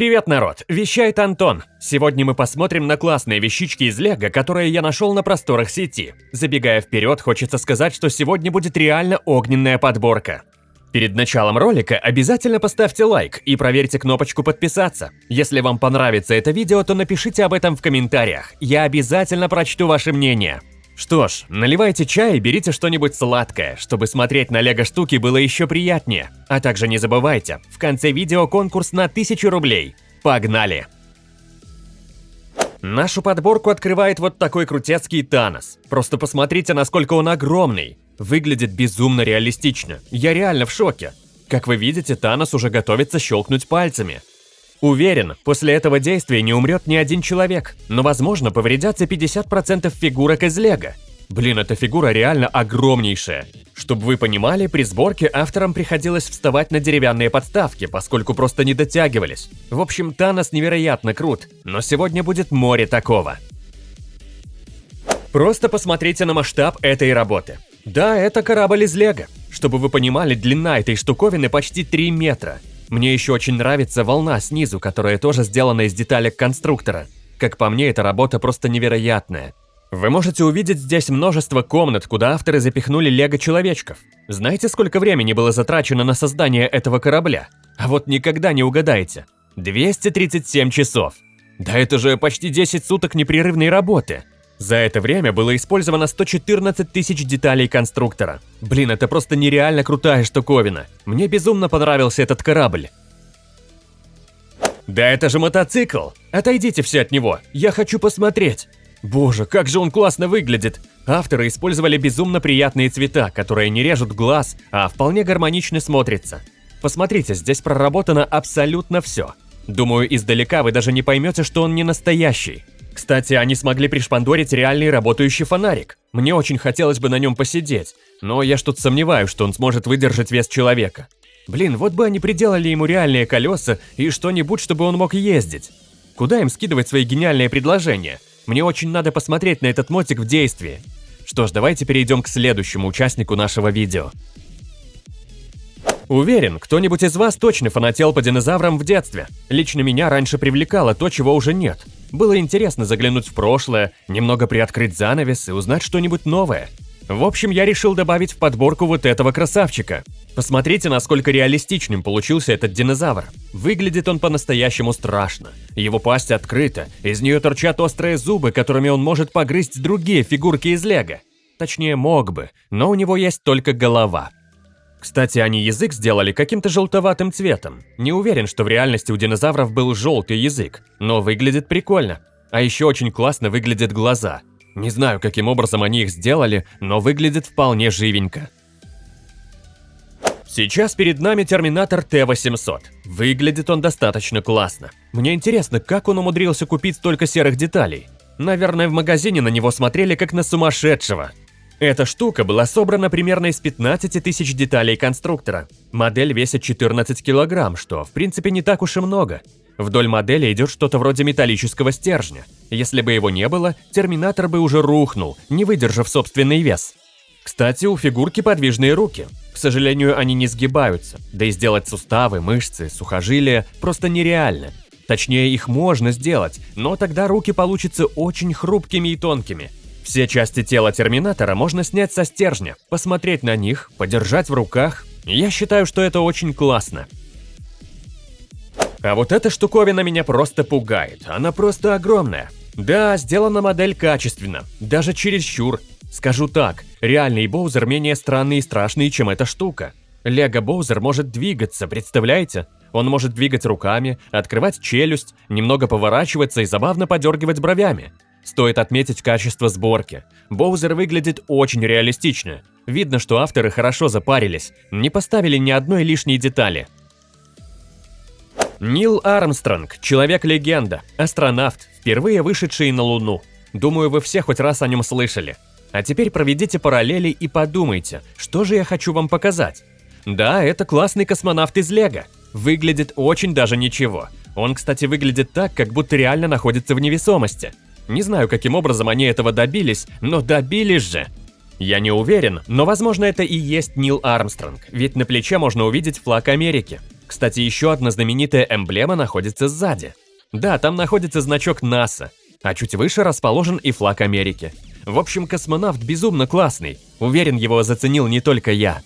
Привет, народ! Вещает Антон. Сегодня мы посмотрим на классные вещички из Лего, которые я нашел на просторах сети. Забегая вперед, хочется сказать, что сегодня будет реально огненная подборка. Перед началом ролика обязательно поставьте лайк и проверьте кнопочку подписаться. Если вам понравится это видео, то напишите об этом в комментариях. Я обязательно прочту ваше мнение. Что ж, наливайте чай и берите что-нибудь сладкое, чтобы смотреть на лего-штуки было еще приятнее. А также не забывайте, в конце видео конкурс на 1000 рублей. Погнали! Нашу подборку открывает вот такой крутецкий Танос. Просто посмотрите, насколько он огромный. Выглядит безумно реалистично. Я реально в шоке. Как вы видите, Танос уже готовится щелкнуть пальцами. Уверен, после этого действия не умрет ни один человек, но возможно повредятся 50% фигурок из лего. Блин, эта фигура реально огромнейшая. Чтобы вы понимали, при сборке авторам приходилось вставать на деревянные подставки, поскольку просто не дотягивались. В общем, Танос невероятно крут, но сегодня будет море такого. Просто посмотрите на масштаб этой работы. Да, это корабль из лего. Чтобы вы понимали, длина этой штуковины почти 3 метра. Мне еще очень нравится волна снизу, которая тоже сделана из деталек конструктора. Как по мне, эта работа просто невероятная. Вы можете увидеть здесь множество комнат, куда авторы запихнули лего-человечков. Знаете, сколько времени было затрачено на создание этого корабля? А вот никогда не угадаете. 237 часов. Да это же почти 10 суток непрерывной работы. За это время было использовано 114 тысяч деталей конструктора. Блин, это просто нереально крутая штуковина. Мне безумно понравился этот корабль. Да это же мотоцикл! Отойдите все от него, я хочу посмотреть. Боже, как же он классно выглядит! Авторы использовали безумно приятные цвета, которые не режут глаз, а вполне гармонично смотрятся. Посмотрите, здесь проработано абсолютно все. Думаю, издалека вы даже не поймете, что он не настоящий. Кстати, они смогли пришпандорить реальный работающий фонарик. Мне очень хотелось бы на нем посидеть, но я что-то сомневаюсь, что он сможет выдержать вес человека. Блин, вот бы они приделали ему реальные колеса и что-нибудь, чтобы он мог ездить. Куда им скидывать свои гениальные предложения? Мне очень надо посмотреть на этот мотик в действии. Что ж, давайте перейдем к следующему участнику нашего видео. Уверен, кто-нибудь из вас точно фанател по динозаврам в детстве. Лично меня раньше привлекало то, чего уже нет. Было интересно заглянуть в прошлое, немного приоткрыть занавес и узнать что-нибудь новое. В общем, я решил добавить в подборку вот этого красавчика. Посмотрите, насколько реалистичным получился этот динозавр. Выглядит он по-настоящему страшно. Его пасть открыта, из нее торчат острые зубы, которыми он может погрызть другие фигурки из лего. Точнее, мог бы, но у него есть только голова. Кстати, они язык сделали каким-то желтоватым цветом. Не уверен, что в реальности у динозавров был желтый язык, но выглядит прикольно. А еще очень классно выглядят глаза. Не знаю, каким образом они их сделали, но выглядит вполне живенько. Сейчас перед нами Терминатор Т-800. Выглядит он достаточно классно. Мне интересно, как он умудрился купить столько серых деталей. Наверное, в магазине на него смотрели как на сумасшедшего. Эта штука была собрана примерно из 15 тысяч деталей конструктора. Модель весит 14 килограмм, что в принципе не так уж и много. Вдоль модели идет что-то вроде металлического стержня. Если бы его не было, Терминатор бы уже рухнул, не выдержав собственный вес. Кстати, у фигурки подвижные руки. К сожалению, они не сгибаются, да и сделать суставы, мышцы, сухожилия просто нереально. Точнее, их можно сделать, но тогда руки получатся очень хрупкими и тонкими – все части тела Терминатора можно снять со стержня, посмотреть на них, подержать в руках. Я считаю, что это очень классно. А вот эта штуковина меня просто пугает, она просто огромная. Да, сделана модель качественно, даже чересчур. Скажу так, реальный Боузер менее странный и страшный, чем эта штука. Лего Боузер может двигаться, представляете? Он может двигать руками, открывать челюсть, немного поворачиваться и забавно подергивать бровями. Стоит отметить качество сборки. Боузер выглядит очень реалистично. Видно, что авторы хорошо запарились, не поставили ни одной лишней детали. Нил Армстронг – человек-легенда, астронавт, впервые вышедший на Луну. Думаю, вы все хоть раз о нем слышали. А теперь проведите параллели и подумайте, что же я хочу вам показать. Да, это классный космонавт из Лего. Выглядит очень даже ничего. Он, кстати, выглядит так, как будто реально находится в невесомости. Не знаю, каким образом они этого добились, но добились же. Я не уверен, но возможно это и есть Нил Армстронг, ведь на плече можно увидеть флаг Америки. Кстати, еще одна знаменитая эмблема находится сзади. Да, там находится значок НАСА, а чуть выше расположен и флаг Америки. В общем, космонавт безумно классный. Уверен, его заценил не только я.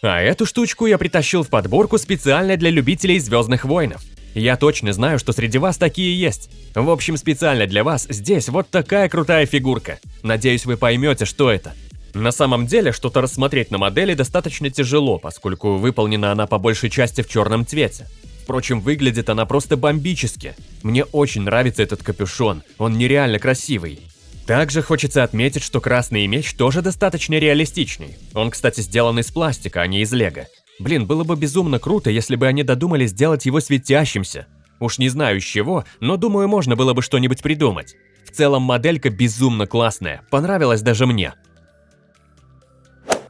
А эту штучку я притащил в подборку специально для любителей Звездных войнов. Я точно знаю, что среди вас такие есть. В общем, специально для вас здесь вот такая крутая фигурка. Надеюсь, вы поймете, что это. На самом деле, что-то рассмотреть на модели достаточно тяжело, поскольку выполнена она по большей части в черном цвете. Впрочем, выглядит она просто бомбически. Мне очень нравится этот капюшон, он нереально красивый. Также хочется отметить, что красный меч тоже достаточно реалистичный. Он, кстати, сделан из пластика, а не из лего. Блин, было бы безумно круто, если бы они додумали сделать его светящимся. Уж не знаю из чего, но думаю, можно было бы что-нибудь придумать. В целом моделька безумно классная, понравилась даже мне.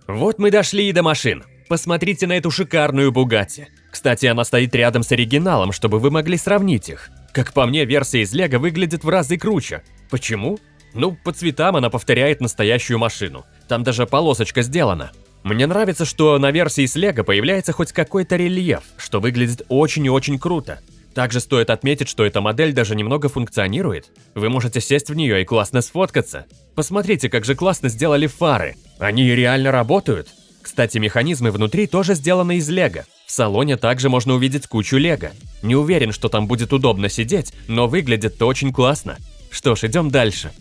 Вот мы дошли и до машин. Посмотрите на эту шикарную Бугатти. Кстати, она стоит рядом с оригиналом, чтобы вы могли сравнить их. Как по мне, версия из Лего выглядит в разы круче. Почему? Ну, по цветам она повторяет настоящую машину. Там даже полосочка сделана. Мне нравится, что на версии с Лего появляется хоть какой-то рельеф, что выглядит очень и очень круто. Также стоит отметить, что эта модель даже немного функционирует. Вы можете сесть в нее и классно сфоткаться. Посмотрите, как же классно сделали фары. Они реально работают. Кстати, механизмы внутри тоже сделаны из лего. В салоне также можно увидеть кучу лего. Не уверен, что там будет удобно сидеть, но выглядит-то очень классно. Что ж, идем дальше.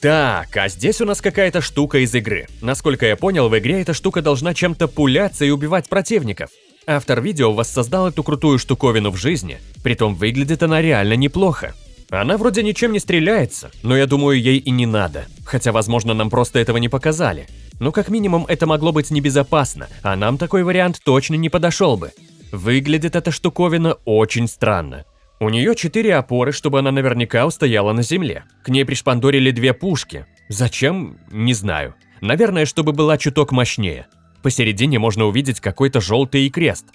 Так, а здесь у нас какая-то штука из игры. Насколько я понял, в игре эта штука должна чем-то пуляться и убивать противников. Автор видео воссоздал эту крутую штуковину в жизни, притом выглядит она реально неплохо. Она вроде ничем не стреляется, но я думаю, ей и не надо. Хотя, возможно, нам просто этого не показали. Но как минимум это могло быть небезопасно, а нам такой вариант точно не подошел бы. Выглядит эта штуковина очень странно. У нее четыре опоры, чтобы она наверняка устояла на земле. К ней пришпандорили две пушки. Зачем? Не знаю. Наверное, чтобы была чуток мощнее. Посередине можно увидеть какой-то желтый крест.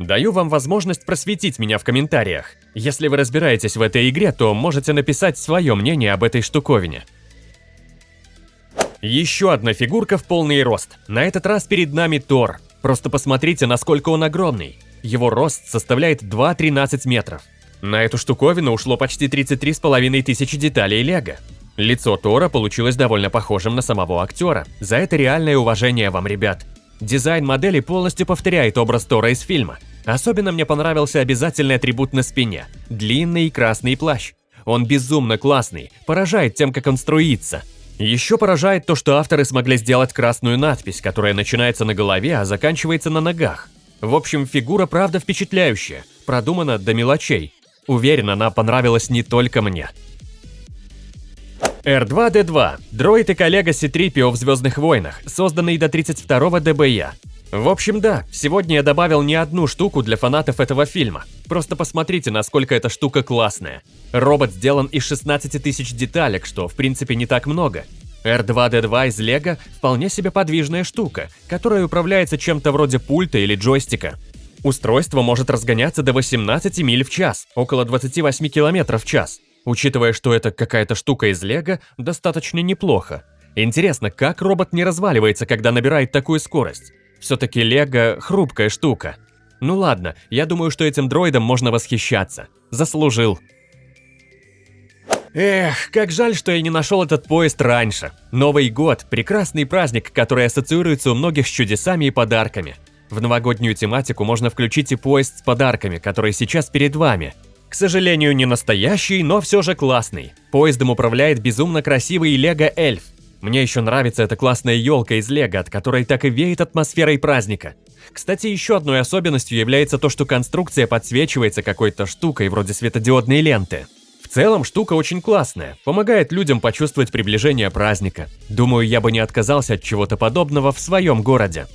Даю вам возможность просветить меня в комментариях. Если вы разбираетесь в этой игре, то можете написать свое мнение об этой штуковине. Еще одна фигурка в полный рост. На этот раз перед нами Тор. Просто посмотрите, насколько он огромный. Его рост составляет 2-13 метров. На эту штуковину ушло почти 33,5 тысячи деталей лего. Лицо Тора получилось довольно похожим на самого актера. За это реальное уважение вам, ребят. Дизайн модели полностью повторяет образ Тора из фильма. Особенно мне понравился обязательный атрибут на спине – длинный красный плащ. Он безумно классный, поражает тем, как он струится. Еще поражает то, что авторы смогли сделать красную надпись, которая начинается на голове, а заканчивается на ногах. В общем, фигура правда впечатляющая, продумана до мелочей. Уверен, она понравилась не только мне. R2-D2 – дроид и коллега C-3PO в Звездных войнах, созданный до 32-го ДБЯ. В общем, да, сегодня я добавил не одну штуку для фанатов этого фильма. Просто посмотрите, насколько эта штука классная. Робот сделан из 16 тысяч деталек, что в принципе не так много. R2-D2 из Лего – вполне себе подвижная штука, которая управляется чем-то вроде пульта или джойстика. Устройство может разгоняться до 18 миль в час, около 28 км в час. Учитывая, что это какая-то штука из лего, достаточно неплохо. Интересно, как робот не разваливается, когда набирает такую скорость? Все-таки лего – хрупкая штука. Ну ладно, я думаю, что этим дроидом можно восхищаться. Заслужил. Эх, как жаль, что я не нашел этот поезд раньше. Новый год – прекрасный праздник, который ассоциируется у многих с чудесами и подарками. В новогоднюю тематику можно включить и поезд с подарками, который сейчас перед вами. К сожалению, не настоящий, но все же классный. Поездом управляет безумно красивый Лего Эльф. Мне еще нравится эта классная елка из Лего, от которой так и веет атмосферой праздника. Кстати, еще одной особенностью является то, что конструкция подсвечивается какой-то штукой вроде светодиодной ленты. В целом штука очень классная, помогает людям почувствовать приближение праздника. Думаю, я бы не отказался от чего-то подобного в своем городе.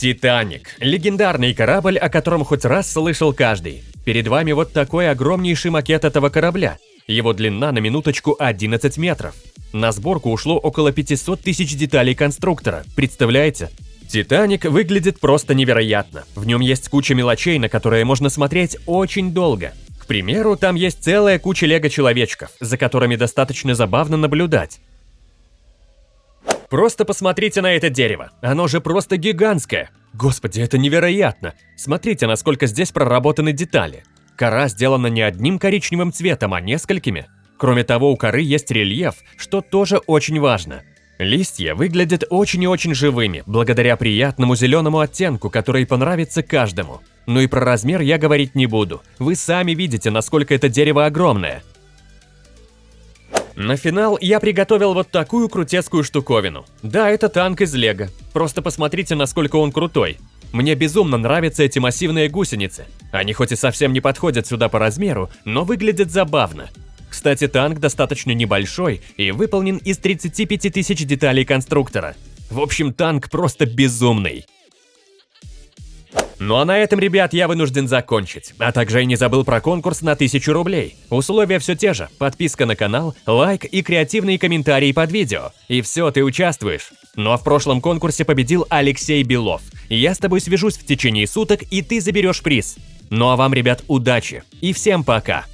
Титаник. Легендарный корабль, о котором хоть раз слышал каждый. Перед вами вот такой огромнейший макет этого корабля. Его длина на минуточку 11 метров. На сборку ушло около 500 тысяч деталей конструктора, представляете? Титаник выглядит просто невероятно. В нем есть куча мелочей, на которые можно смотреть очень долго. К примеру, там есть целая куча лего-человечков, за которыми достаточно забавно наблюдать. Просто посмотрите на это дерево. Оно же просто гигантское. Господи, это невероятно. Смотрите, насколько здесь проработаны детали. Кора сделана не одним коричневым цветом, а несколькими. Кроме того, у коры есть рельеф, что тоже очень важно. Листья выглядят очень и очень живыми, благодаря приятному зеленому оттенку, который понравится каждому. Ну и про размер я говорить не буду. Вы сами видите, насколько это дерево огромное. На финал я приготовил вот такую крутецкую штуковину. Да, это танк из лего. Просто посмотрите, насколько он крутой. Мне безумно нравятся эти массивные гусеницы. Они хоть и совсем не подходят сюда по размеру, но выглядят забавно. Кстати, танк достаточно небольшой и выполнен из 35 тысяч деталей конструктора. В общем, танк просто безумный. Ну а на этом, ребят, я вынужден закончить. А также я не забыл про конкурс на 1000 рублей. Условия все те же. Подписка на канал, лайк и креативные комментарии под видео. И все, ты участвуешь. Ну а в прошлом конкурсе победил Алексей Белов. Я с тобой свяжусь в течение суток, и ты заберешь приз. Ну а вам, ребят, удачи. И всем пока.